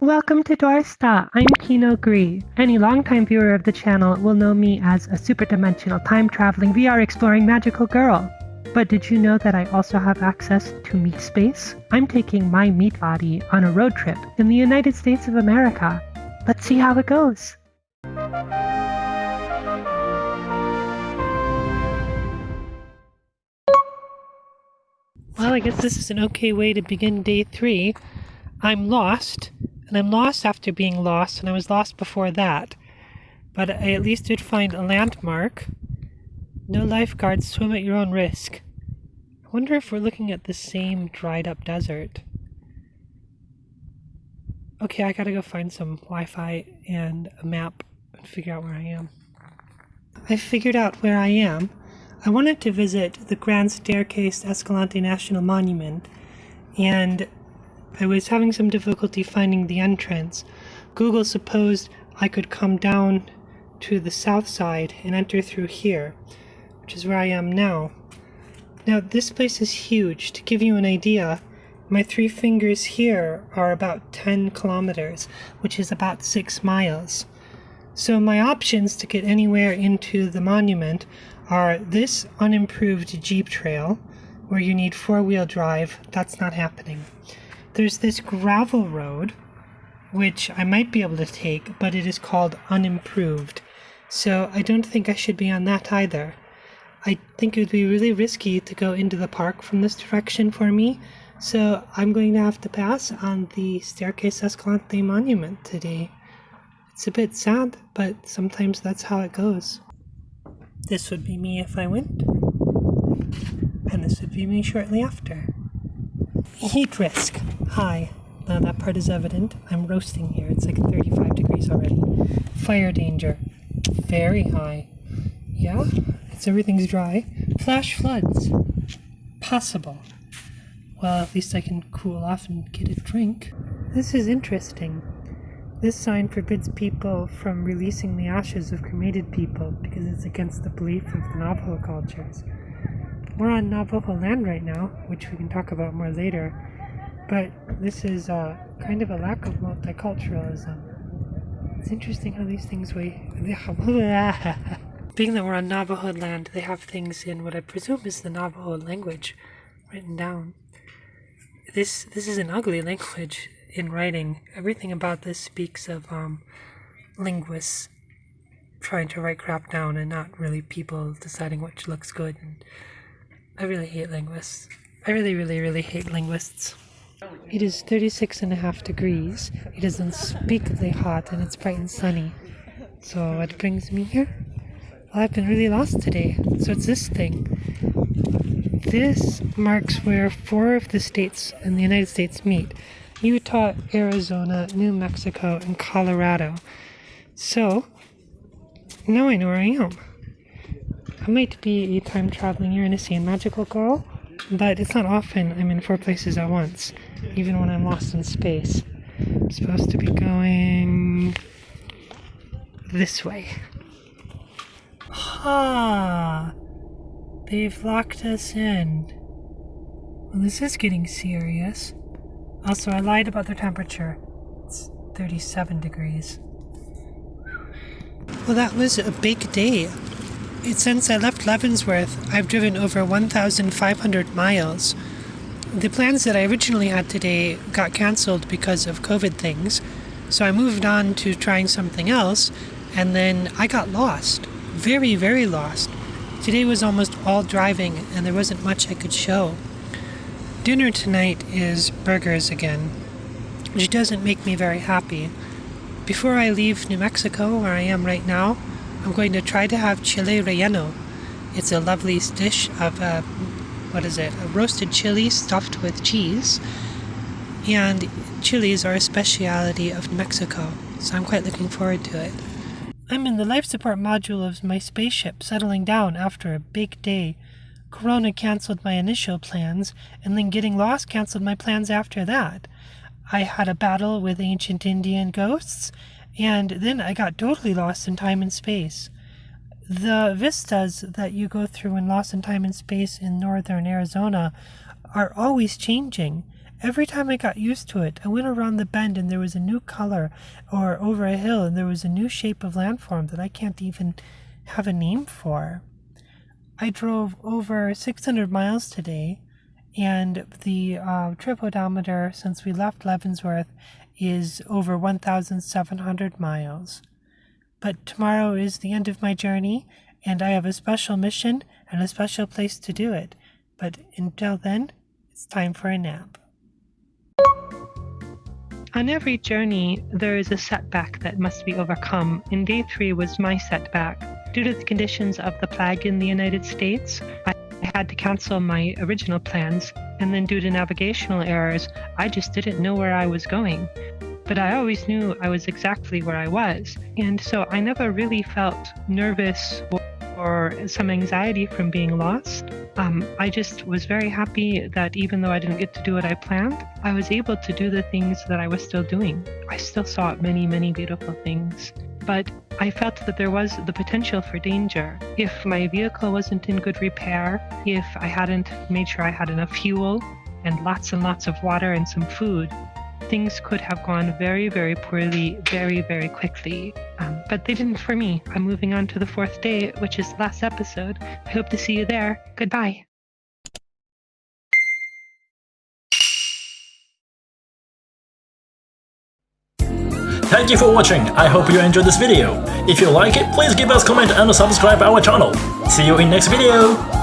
Welcome to Dorsta. I'm Kino Gree. Any longtime viewer of the channel will know me as a superdimensional time-traveling VR exploring magical girl. But did you know that I also have access to meat space? I'm taking my meat body on a road trip in the United States of America. Let's see how it goes. Well, I guess this is an okay way to begin day three. I'm lost, and I'm lost after being lost, and I was lost before that. But I at least did find a landmark. No lifeguards, swim at your own risk. I wonder if we're looking at the same dried up desert. Okay, I gotta go find some Wi Fi and a map and figure out where I am. I figured out where I am. I wanted to visit the Grand Staircase Escalante National Monument, and I was having some difficulty finding the entrance. Google supposed I could come down to the south side and enter through here, which is where I am now. Now, this place is huge. To give you an idea, my three fingers here are about 10 kilometers, which is about 6 miles. So my options to get anywhere into the monument are this unimproved Jeep trail, where you need four-wheel drive. That's not happening. There's this gravel road, which I might be able to take, but it is called unimproved. So I don't think I should be on that either. I think it would be really risky to go into the park from this direction for me, so I'm going to have to pass on the Staircase Escalante Monument today. It's a bit sad, but sometimes that's how it goes. This would be me if I went, and this would be me shortly after. Heat risk. High. Now that part is evident. I'm roasting here. It's like 35 degrees already. Fire danger. Very high. Yeah, it's everything's dry. Flash floods. Possible. Well, at least I can cool off and get a drink. This is interesting. This sign forbids people from releasing the ashes of cremated people because it's against the belief of the Navajo cultures. We're on Navajo land right now, which we can talk about more later, but this is uh, kind of a lack of multiculturalism. It's interesting how these things weigh. Being that we're on Navajo land, they have things in what I presume is the Navajo language written down. This this is an ugly language in writing. Everything about this speaks of um, linguists trying to write crap down and not really people deciding which looks good. And I really hate linguists. I really, really, really hate linguists. It is 36 and a half degrees. It is unspeakably hot and it's bright and sunny. So what brings me here? Well, I've been really lost today. So it's this thing. This marks where four of the states in the United States meet. Utah, Arizona, New Mexico, and Colorado. So, now I know where I am. I might be a time traveling Uranus and magical girl, but it's not often I'm in four places at once, even when I'm lost in space. I'm supposed to be going this way. Ha! They've locked us in. Well, this is getting serious. Also, I lied about the temperature. It's 37 degrees. Well, that was a big day. Since I left Leavenworth, I've driven over 1,500 miles. The plans that I originally had today got cancelled because of COVID things, so I moved on to trying something else, and then I got lost. Very, very lost. Today was almost all driving, and there wasn't much I could show. Dinner tonight is burgers again, which doesn't make me very happy. Before I leave New Mexico, where I am right now, I'm going to try to have chile relleno. It's a lovely dish of, uh, what is it, a roasted chili stuffed with cheese. And chilies are a speciality of Mexico, so I'm quite looking forward to it. I'm in the life support module of my spaceship, settling down after a big day. Corona canceled my initial plans, and then getting lost canceled my plans after that. I had a battle with ancient Indian ghosts, and then I got totally lost in time and space. The vistas that you go through in Lost in Time and Space in northern Arizona are always changing, every time I got used to it, I went around the bend and there was a new color, or over a hill and there was a new shape of landform that I can't even have a name for. I drove over 600 miles today, and the uh, trip odometer since we left Leavenworth is over 1,700 miles. But tomorrow is the end of my journey, and I have a special mission and a special place to do it. But until then, it's time for a nap. On every journey, there is a setback that must be overcome, and day three was my setback. Due to the conditions of the plague in the United States, I had to cancel my original plans, and then due to navigational errors, I just didn't know where I was going. But I always knew I was exactly where I was, and so I never really felt nervous or, some anxiety from being lost. Um, I just was very happy that even though I didn't get to do what I planned, I was able to do the things that I was still doing. I still saw many, many beautiful things but I felt that there was the potential for danger. If my vehicle wasn't in good repair, if I hadn't made sure I had enough fuel and lots and lots of water and some food, things could have gone very, very poorly, very, very quickly. Um, but they didn't for me. I'm moving on to the fourth day, which is the last episode. I hope to see you there. Goodbye. Thank you for watching, I hope you enjoyed this video. If you like it, please give us a comment and subscribe our channel. See you in next video!